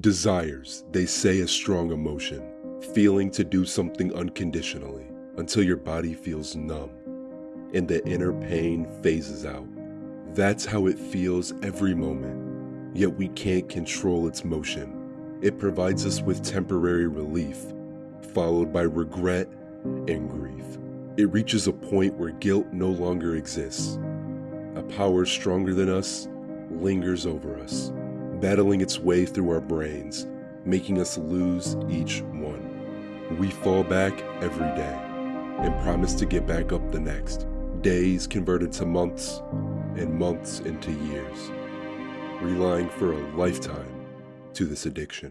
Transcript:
Desires, they say, a strong emotion, feeling to do something unconditionally until your body feels numb and the inner pain phases out. That's how it feels every moment, yet we can't control its motion. It provides us with temporary relief, followed by regret and grief. It reaches a point where guilt no longer exists. A power stronger than us lingers over us, battling its way through our brains, making us lose each one. We fall back every day and promise to get back up the next. Days converted to months and months into years, relying for a lifetime to this addiction.